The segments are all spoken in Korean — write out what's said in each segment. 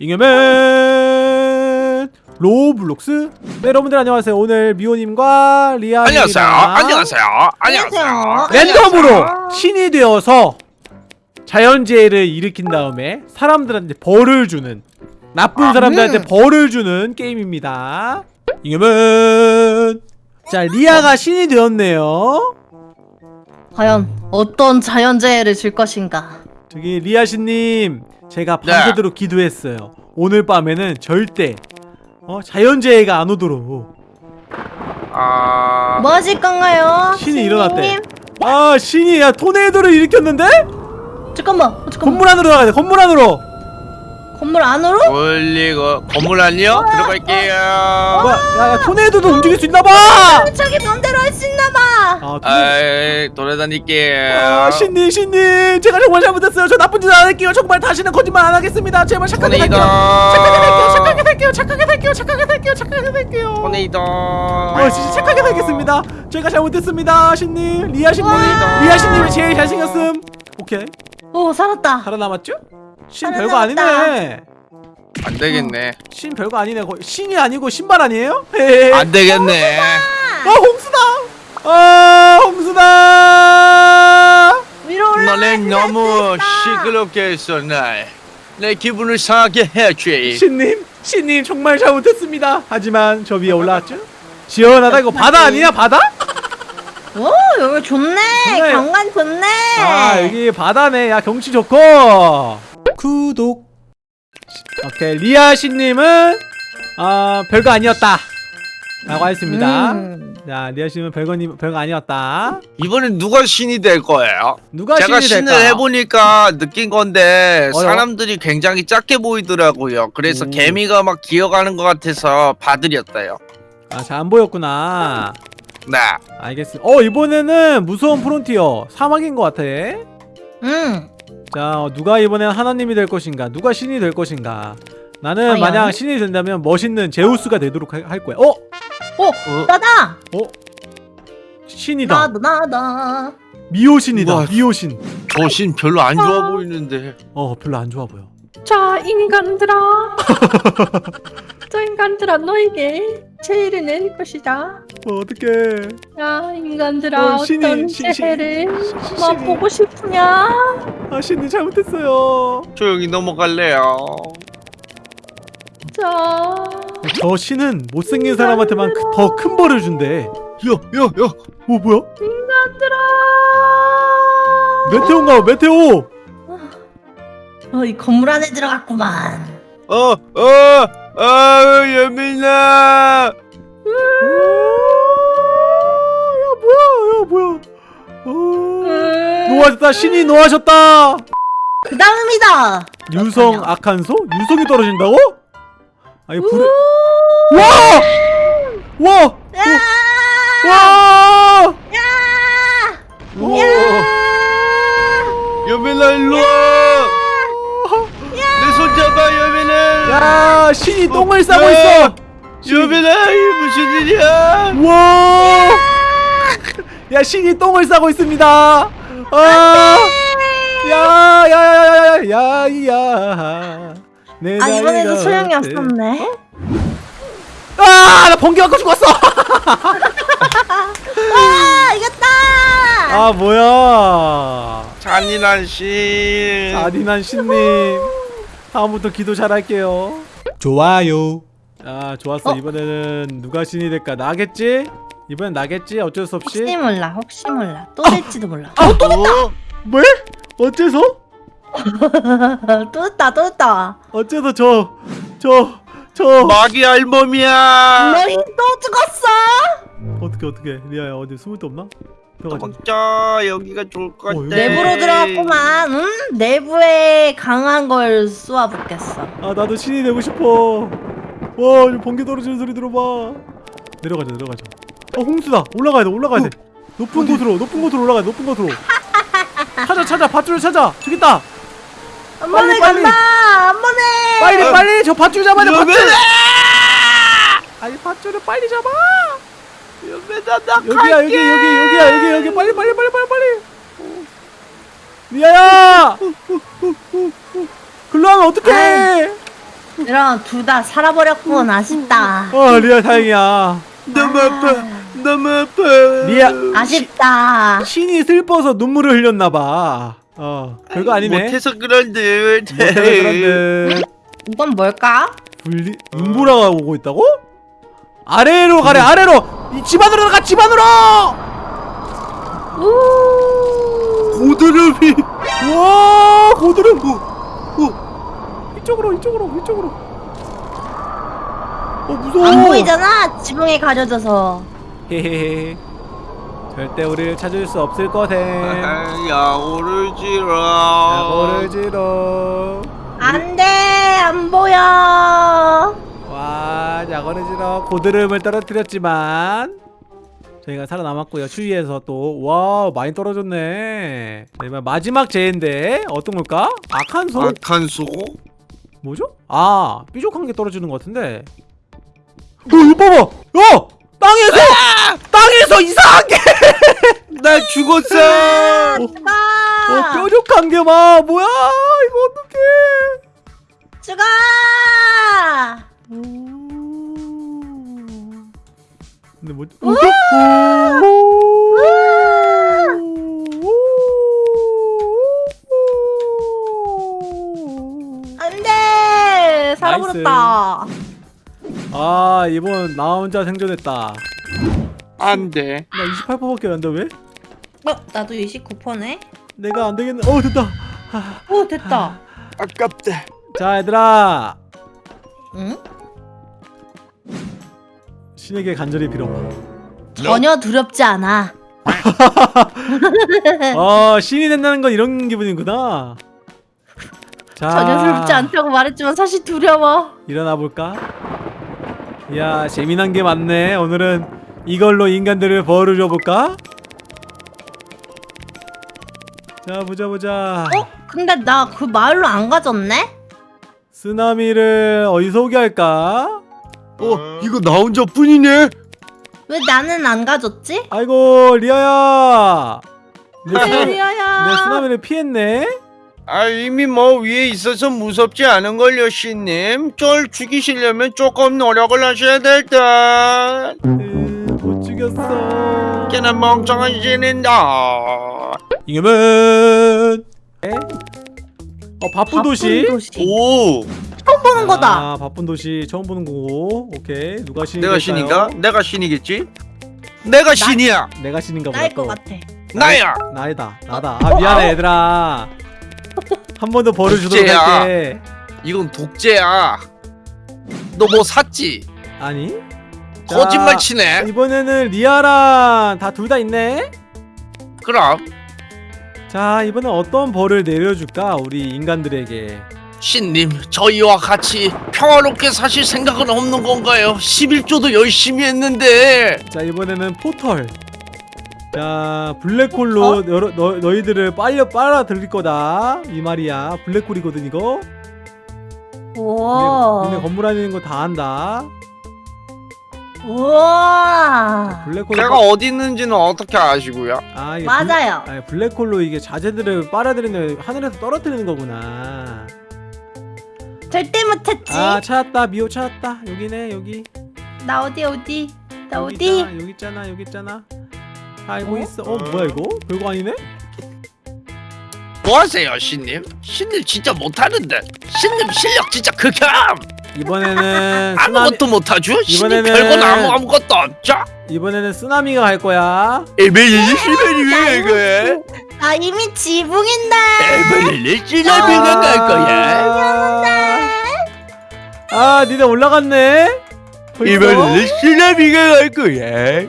잉여맨 로블록스 네 여러분들 안녕하세요 오늘 미호님과 리아님 안녕하세요. 안녕하세요. 안녕하세요. 안녕하세요. 랜덤으로 신이 되어서 자연재해를 일으킨 다음에 사람들한테 벌을 주는 나쁜 사람들한테 음. 벌을 주는 게임입니다 잉여맨 자 리아가 신이 되었네요 과연 어떤 자연재해를 줄 것인가? 저기 리아씨님 제가 네. 밤새도록 기도했어요 오늘 밤에는 절대 어, 자연재해가 안 오도록 아, 뭐 하실 건가요? 신이 신님? 일어났대. 아 신이 야 토네이도를 일으켰는데? 잠깐만, 어, 잠깐만. 건물 안으로 나가야 돼 건물 안으로 건물 안으로? 올리고 건물 안요? 들어갈게요. 뭐야 야, 야 토네이도도 움직일 수 있나봐 자기 맘대로 할 수 있나봐. 아, 토네... 아이, 돌아다닐게요. 아 신님 신님 제가 정말 잘못했어요 저 나쁜 짓 안 할게요 정말 다시는 거짓말 안 하겠습니다 제발 착하게 살게요 착하게 살게요 착하게 살게요 착하게 살게요 착하게 살게요 착하게 살게요 토네이도. 어 진짜 착하게 살겠습니다 제가 잘못했습니다 신님 리아 신님 와. 리아 신님이 제일 잘생겼음 오케이 오, 살았다. 살아남았죠? 신. 별거 아니네 안 되겠네. 신 별거 아니네 거의 신이 아니고 신발 아니에요? 안 되겠네. 아 홍수다! 아 홍수다! 위로 올라. 너는 너무 시끄럽게 했어, 날. 내 기분을 상하게 해야지. 신님 신님 정말 잘못했습니다. 하지만 저 위에 올라왔죠? 시원하다 이거 바다 아니야 바다? 오, 여기 좋네. 좋네. 경관 좋네. 아 여기 바다네. 야 경치 좋고. 구독. 오케이 리아 신님은 아 별거 아니었다. 라고 했습니다. 음. 자 리아 신님은 별거님 별거 아니었다. 이번엔 누가 신이 될 거예요? 누가 제가 신이 신을 될까? 해보니까 느낀 건데 어요? 사람들이 굉장히 작게 보이더라고요. 그래서 오. 개미가 막 기어가는 것 같아서 봐드렸어요. 아잘 안 보였구나. 네. 알겠습니다. 어 이번에는 무서운 프론티어 사막인 것 같아. 음. 자 어, 누가 이번엔 하나님이 될 것인가? 누가 신이 될 것인가? 나는 과연? 만약 신이 된다면 멋있는 제우스가 되도록 하- 할 거야. 어? 오, 나다. 어? 신이다. 나다, 나다. 미호신이다. 우와. 미호신. 저 신 별로 안 좋아 보이는데. 어 별로 안 좋아 보여. 자 인간들아 저 인간들아 너에게 제의를 내릴 것이다 어 어떡해. 야 인간들아 어, 어, 신이- 떤 신- 신- 재해를 시- 시- 맛보고 싶으냐 아 신이 잘못했어요. 조용히 넘어갈래요. 자 저 신은 못생긴 사람한테만 더 큰 벌을 준대. 야, 야, 야. 어 뭐야? 인간들아 메테오인가? 봐, 메테오. 어, 이 건물 안에 들어갔구만. 어, 어, 아, 예민아. 야 뭐야? 야 뭐야? 어... 음, 노하셨다. 신이 노하셨다. 그 다음이다. 유성. 악한소? 유성이 떨어진다고? 아니 불에 와! 와! 야! 와! 야! 와! 예민아, 일로 와. 신이 똥을 싸고 야! 있어. 이게 무슨 일이야? 와! 야, 신이 똥을 싸고 있습니다. 아! 야, 야, 야, 야, 야, 야. 내 아, 이번에도 소용이? 없었네. 아, 나 번개 맞고 죽었어. 아, 이겼다! 아, 뭐야? 잔인한 신. 아디난 신님 다음부터 기도 잘할게요 좋아요 아 좋았어 어? 이번에는 누가 신이 될까 나겠지? 이번엔 나겠지? 어쩔 수 없이 혹시 몰라, 혹시 몰라. 또 될지도 몰라. 어? 또 됐다. 뭐? 어째서? 또 됐다, 또 됐다. 어째서 저 저 저 마귀 알몸이야. 너희 또 죽었어! 어떻게 어떻게 리아야 어디 숨을 데 없나? 들어가자 도망쳐. 여기가 좋을 것 어, 같아. 여기- 내부로 들어갔구만. 음? 내부에 강한 걸 쏘아붙겠어. 아 나도 신이 되고 싶어 와 번개 떨어지는 소리 들어봐 내려가자 내려가자 어 홍수다 올라가야 돼 올라가야 돼 높은 곳으로 높은 곳으로 올라가야 돼 높은 곳으로 찾아 찾아 밧줄을 찾아 저기 있다 한 번에 빨리. 간다! 한 번에! 빨리 어. 빨리 저 밧줄 잡아야 돼 밧줄. 아니 밧줄을 빨리 잡아 나 여기야 여기 갈게. 여기 여기야 여기 여기 빨리 빨리 빨리 빨리 빨리 리아야 글로 하면 어떡해 이런 둘다 살아버렸군 아쉽다. 어 리아 다행이야 너무 아파. 너무 아파. 리아 아쉽다. 신이 슬퍼서 눈물을 흘렸나봐 어 별거 아니네 못해서 그런데. 못해서 그런데 이건 뭘까? 분리 눈보라가 오고 있다고? 아래로 가래 아래로 이 집안으로 가 집안으로 고드름이. 와 고드름 어, 이쪽으로 이쪽으로 이쪽으로 어 무서워 안 보이잖아. 지붕에 가려져서. 헤헤헤 절대 우리를 찾을 수 없을 거세 야오를 지러. 야고를 지러 안돼 안 보여. 지러 고드름을 떨어뜨렸지만 저희가 살아남았고요 추위에서 또 와 많이 떨어졌네 자, 이번 마지막 재인데 어떤 걸까? 악한 소? 악한 소? 뭐죠? 아 뾰족한 게 떨어지는 것 같은데 어 이거 봐봐 야! 땅에서! 땅에서 이상한 게! 나 죽었어. 아, 어 뾰족한 게 봐! 뭐야 이거 어떡해 뭐 안돼 살아버렸다. 아 이번 나 혼자 생존했다 안 돼. 나 28%밖에 안 돼 왜? 어 나도 29%네. 내가 안 되겠네 어 됐다 오 됐다. 아깝다. 자 얘들아 응? 신에게 간절히 빌어봐 전혀 두렵지 않아. 어 신이 된다는 건 이런 기분이구나 자 전혀 두렵지 않다고 말했지만 사실 두려워. 일어나 볼까? 이야 재미난 게 많네 오늘은 이걸로 인간들을 벌을 줘볼까? 자 보자 보자 어? 근데 나 그 마을로 안 가졌네? 쓰나미를 어디서 오게 할까? 어, 이거 나 혼자뿐이네. 왜 나는 안 가졌지? 아이고 리아야 내, 쓰나, 내 리아야. 쓰나미를 피했네? 아 이미 뭐 위에 있어서 무섭지 않은 걸요 신님 쫄 죽이시려면 조금 노력을 하셔야 될듯 으, 못 죽였어 꽤나 멍청한 신인다 이겨면 어 바쁜 도시 도시. 오 처음 보는 거다. 아 바쁜 도시 처음 보는 거고. 오케이. 누가 신이 내가? 신인가? 내가 신이겠지? 내가 신이야. 내가 신인가 보다 나일 또. 것 같아. 나야. 나이다. 나다. 아 미안해 얘들아. 한 번 더 벌을 주도록. 할게. 이건 독재야. 너 뭐 샀지? 아니? 자, 거짓말 치네. 이번에는 리아랑 다 둘 다 있네? 그럼. 자 이번엔 어떤 벌을 내려줄까 우리 인간들에게 신님 저희와 같이 평화롭게 사실 생각은 없는 건가요? 11조도 열심히 했는데 자 이번에는 포털 자 블랙홀로 어? 여러, 너, 너희들을 빨려 빨아들일 거다 이 말이야 블랙홀이거든 이거 오. 근데 건물 안에 있는 거 다 안다 우와. 블랙홀 제가 어디 있는지는 어떻게 아시고요? 아, 맞아요. 블, 아니, 블랙홀로 이게 자재들을 빨아들이는 하늘에서 떨어뜨리는 거구나. 절대 못했지. 아 찾았다 미호 찾았다 여기네 여기. 나 어디 어디? 나 여기 어디? 있잖아, 여기 있잖아 여기 있잖아. 알고 어? 있어. 어 뭐야 이거? 별거 아니네? 뭐 하세요 신님? 신님 진짜 못하는데 신님 실력 진짜 극혐 이번에는 쓰나미 아무것도 못하죠? 이번에는- 별건 아무, 아무것도 없죠? 이번에는 쓰나미가 갈 거야. 에벨리 시벨이 왜 이거해? 나 이미 지붕인데. 에벨리 시벨이가 갈 거야 아, 아 니네 올라갔네. 에벨리 시벨이가 갈 거야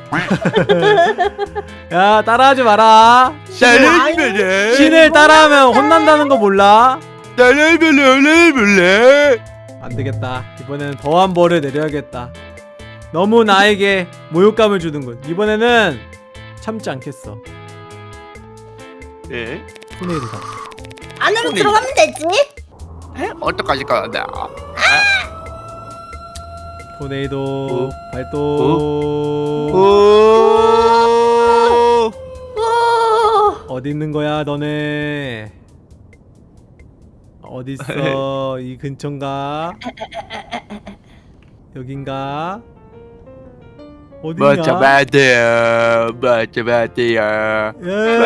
야 따라하지 마라. 따라해볼래 신을 따라하면 혼난다는 거 몰라? 따라해볼래 따라해볼래 안 되겠다. 이번에는 더한 벌을 내려야겠다. 너무 나에게 모욕감을 주는군. 이번에는 참지 않겠어. 예? 토네이도다. 안으로 들어가면 되지. 에? 어떡하지 건데 토네이도 어? 발동. 오 오. 어디 있는 거야, 너네? 어딨어 이 근처인가 여긴가 어디냐 멋져 봐도요 멋져 봐도요 예.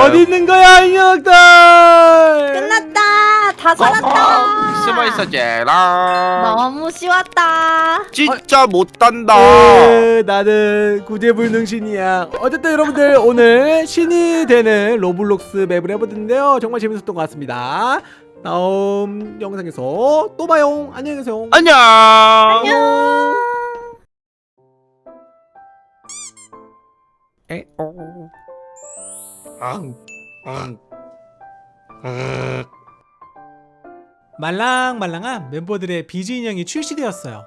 어디 있는 거야 이 녀석들 끝났다. 다 살았다. 숨어 있어줘라. 너무 쉬웠다. 진짜 못한다. 에, 나는 구제불능신이야. 어쨌든 여러분들 오늘 신이 되는 로블록스 map을 해보는데요. 정말 재밌었던 것 같습니다. 다음 영상에서 또 봐요. 안녕히 계세요. 안녕. 안녕. 앙, 앙, 앙. 말랑말랑한 멤버들의 비즈 인형이 출시되었어요.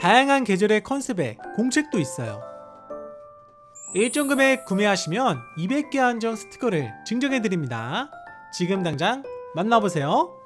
다양한 계절의 컨셉에 공책도 있어요. 일정 금액 구매하시면 200개 한정 스티커를 증정해드립니다. 지금 당장 만나보세요.